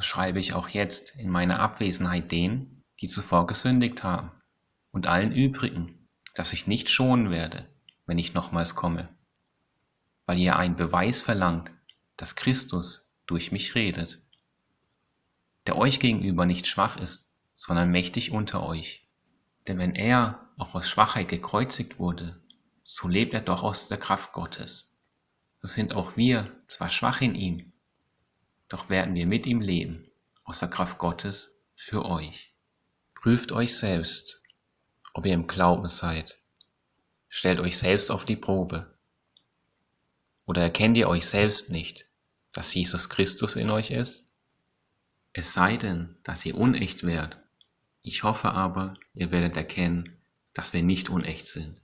so schreibe ich auch jetzt in meiner Abwesenheit denen, die zuvor gesündigt haben, und allen übrigen, dass ich nicht schonen werde, wenn ich nochmals komme, weil ihr einen Beweis verlangt, dass Christus durch mich redet, der euch gegenüber nicht schwach ist, sondern mächtig unter euch. Denn wenn er auch aus Schwachheit gekreuzigt wurde, so lebt er doch aus der Kraft Gottes. So sind auch wir zwar schwach in ihm, doch werden wir mit ihm leben, aus der Kraft Gottes für euch. Prüft euch selbst, ob ihr im Glauben seid. Stellt euch selbst auf die Probe. Oder erkennt ihr euch selbst nicht, dass Jesus Christus in euch ist? Es sei denn, dass ihr unecht wärt. Ich hoffe aber, ihr werdet erkennen, dass wir nicht unecht sind.